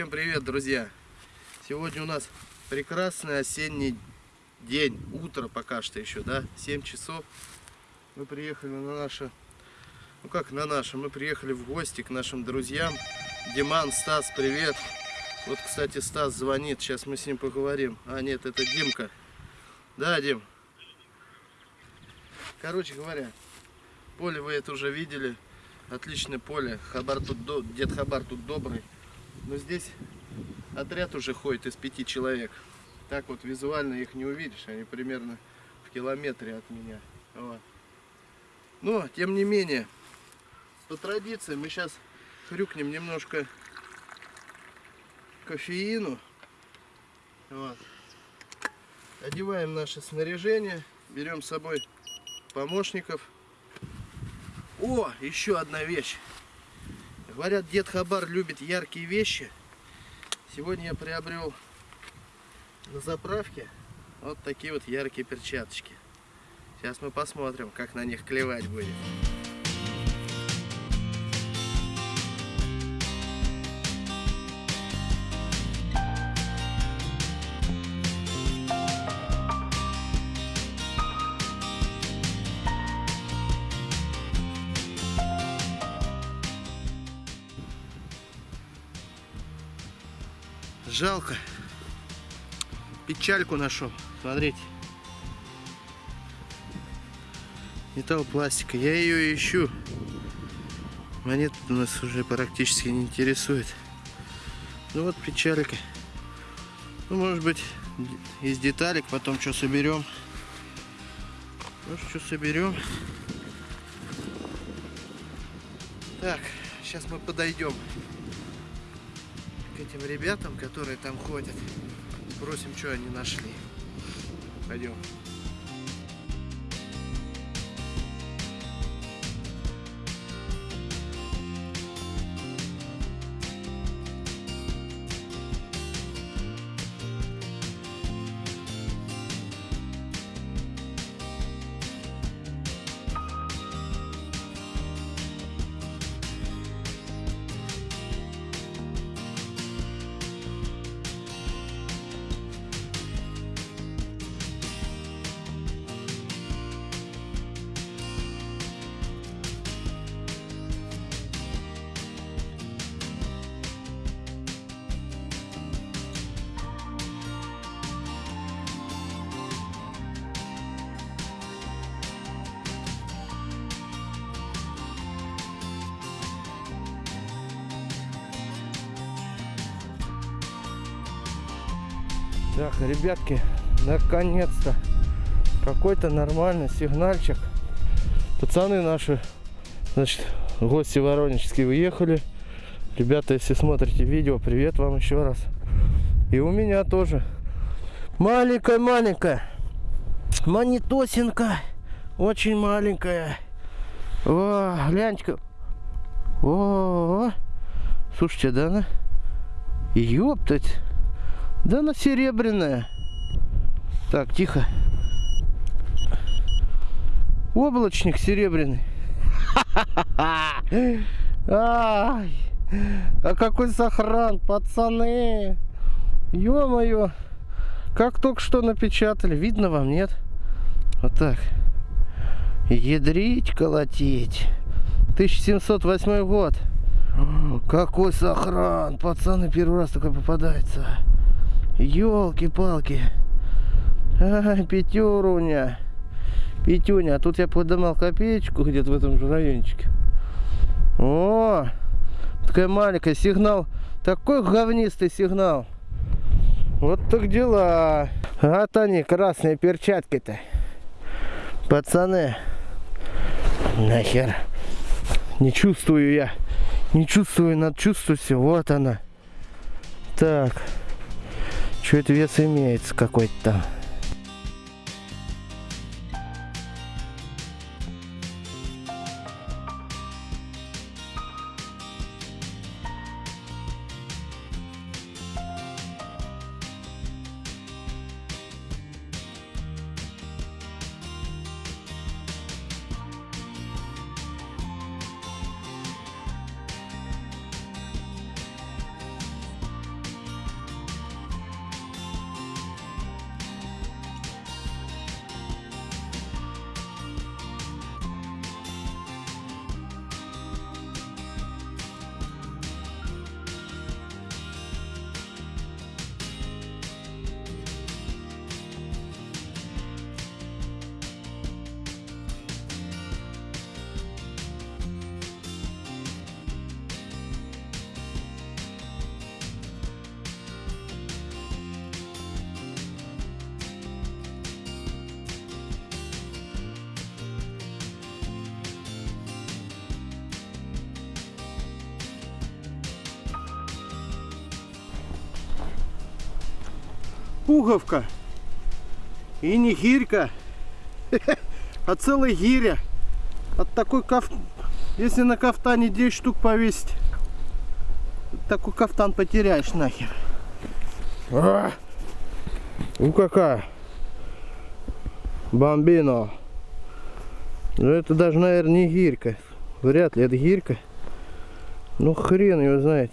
Всем привет, друзья! Сегодня у нас прекрасный осенний день, утро пока что еще, да, 7 часов. Мы приехали на наше, ну как на наше, мы приехали в гости к нашим друзьям. Диман, Стас, привет! Вот, кстати, Стас звонит, сейчас мы с ним поговорим. А, нет, это Димка. Да, Дим? Короче говоря, поле вы это уже видели. Отличное поле. Хабар тут, дед Хабар тут добрый. Но здесь отряд уже ходит из пяти человек. Так вот визуально их не увидишь. Они примерно в километре от меня. Вот. Но, тем не менее, по традиции мы сейчас хрюкнем немножко кофеину. Вот. Одеваем наше снаряжение. Берем с собой помощников. О, еще одна вещь. Говорят, дед Хабар любит яркие вещи. Сегодня я приобрел на заправке вот такие вот яркие перчаточки. Сейчас мы посмотрим, как на них клевать будет. Жалко. Печальку нашел. Смотрите. Металлопластика. Я ее ищу. Монет нас уже практически не интересует. Ну вот печалька. Ну, может быть, из деталек потом что соберем. Может, что соберем. Так, сейчас мы подойдем этим ребятам, которые там ходят. Спросим, что они нашли. Пойдем. Так, ребятки, наконец-то какой-то нормальный сигнальчик. Пацаны наши, значит, гости воронежские уехали. Ребята, если смотрите видео, привет вам еще раз. И у меня тоже. Маленькая-маленькая. Монитосинка. Очень маленькая. О, гляньте-ка. О, слушайте, да она? Ёптать. Да она серебряная. Так, тихо. Облачник серебряный. Ай, а какой сохран, пацаны. Ё-моё. Как только что напечатали. Видно вам, нет? Вот так. Ядрить, колотить. 1708 год. Какой сохран. Пацаны, первый раз такой попадается. Елки-палки. Ай, пятеруня. Пятюня. А тут я подымал копеечку где-то в этом же райончике. О, такая маленькая. Сигнал. Такой говнистый сигнал. Вот так дела. Вот они, красные перчатки-то. Пацаны. Нахер. Не чувствую я. Не чувствую, надо чувствовать. Вот она. Так. Чуть вес имеется какой-то пуговка. И не гирька, а целая гиря. От такой каф... Если на кафтане 10 штук повесить, такой кафтан потеряешь нахер. А! Ну какая? Бомбино. Ну это даже, наверное, не гирька. Вряд ли это гирька. Ну хрен его знает.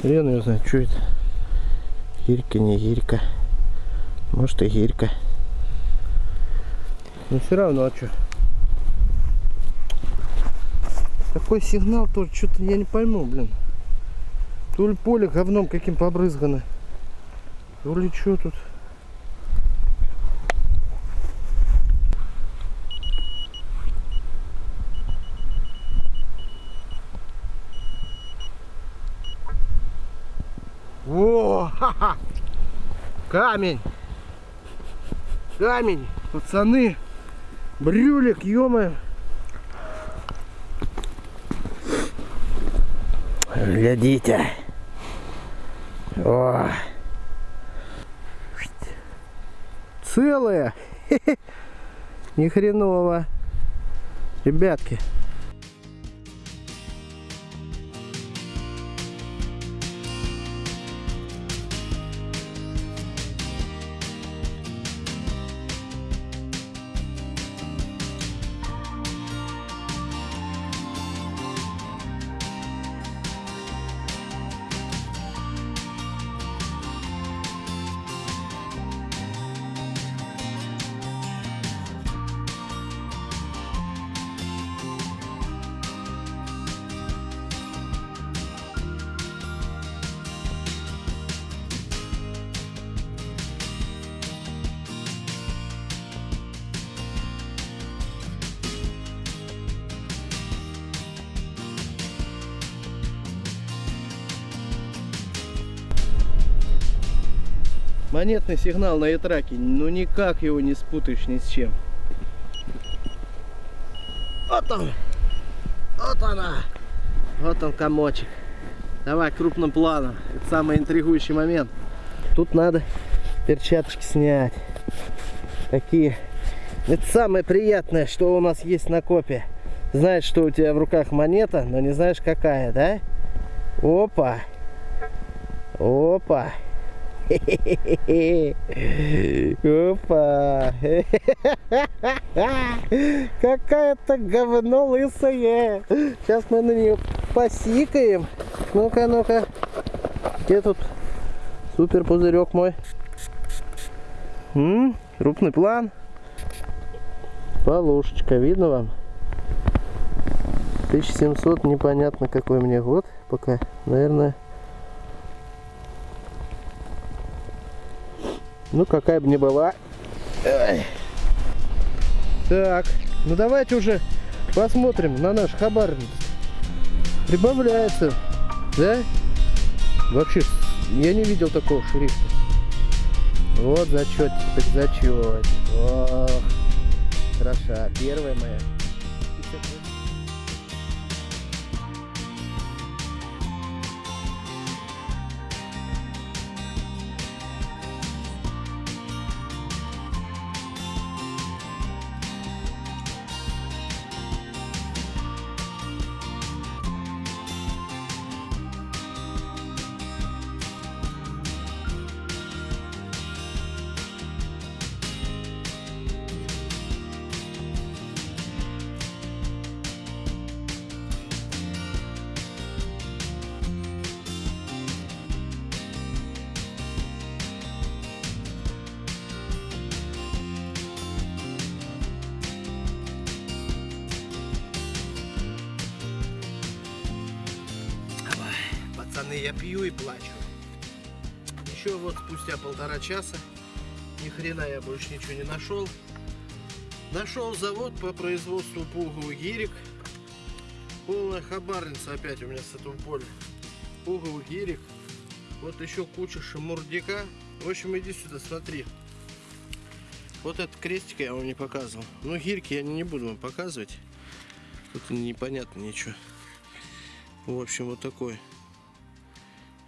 Хрен его знает, что это. Гирька, не гирька. Может и гирька. Но все равно, а что? Такой сигнал тоже, что-то я не пойму, блин. То ли поле говном каким побрызгано. То ли что тут. Во! Камень! Камень! Пацаны! Брюлик, ё Глядите! О! Целая! Ни хреново! Ребятки! Монетный сигнал на ятраке, ну никак его не спутаешь ни с чем. Вот он, вот она, вот он комочек. Давай крупным планом, это самый интригующий момент. Тут надо перчаточки снять. Такие. Это самое приятное, что у нас есть на копе. Знаешь, что у тебя в руках монета, но не знаешь какая, да? Опа! Опа! Опа! Какая-то говно лысая. Сейчас мы на нее посикаем. Ну-ка, ну-ка. Где тут супер пузырек мой? М -м, крупный план. Полушечка, видно вам? 1700, непонятно какой мне год пока. Наверное, Ну, какая бы ни была. Так, ну давайте уже посмотрим на наш хабар. Прибавляется, да? Вообще, я не видел такого шрифта. Вот зачет, так зачет. Ох, хороша. Первая моя. Пацаны, я пью и плачу. Еще вот спустя полтора часа, ни хрена я больше ничего не нашел. Нашел завод по производству пуговых гирек. Полная хабарница опять у меня с этого поля. Пуговых гирек. Вот еще куча шамурдика. В общем, иди сюда, смотри. Вот этот крестик я вам не показывал. Ну, гирьки я не буду вам показывать. Тут непонятно ничего. В общем, вот такой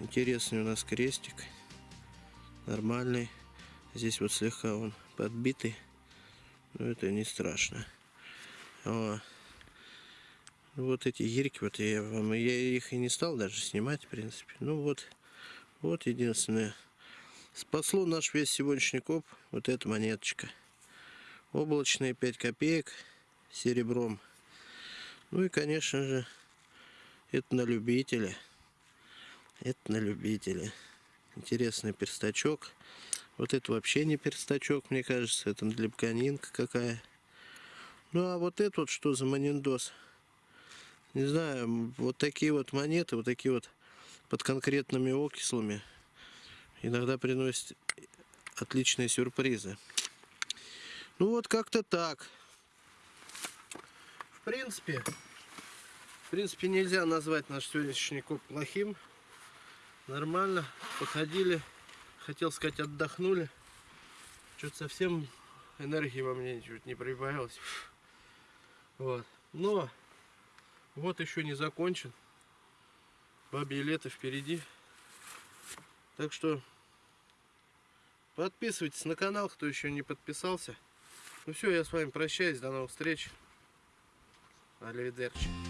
Интересный у нас крестик. нормальный. Здесь вот слегка он подбитый, но это не страшно. О. Вот эти гирьки, вот я вам, я их и не стал даже снимать, в принципе. Ну вот, вот единственное. Спасло наш весь сегодняшний коп, вот эта монеточка. Облачные 5 копеек серебром. Ну и, конечно же, это на любителя. Это на любителя. Интересный перстачок. Вот это вообще не перстачок, мне кажется. Это длебканинка какая. Ну а вот это вот что за маниндос? Не знаю, вот такие вот монеты, вот такие вот под конкретными окислами иногда приносят отличные сюрпризы. Ну вот как-то так. В принципе, в принципе нельзя назвать наш сегодняшний коп плохим. Нормально, походили, хотел сказать отдохнули. Что-то совсем энергии во мне чуть не прибавилось. Вот. Но вот еще не закончен. Бабье лето впереди. Так что подписывайтесь на канал, кто еще не подписался. Ну все, я с вами прощаюсь. До новых встреч. Аливидерчи.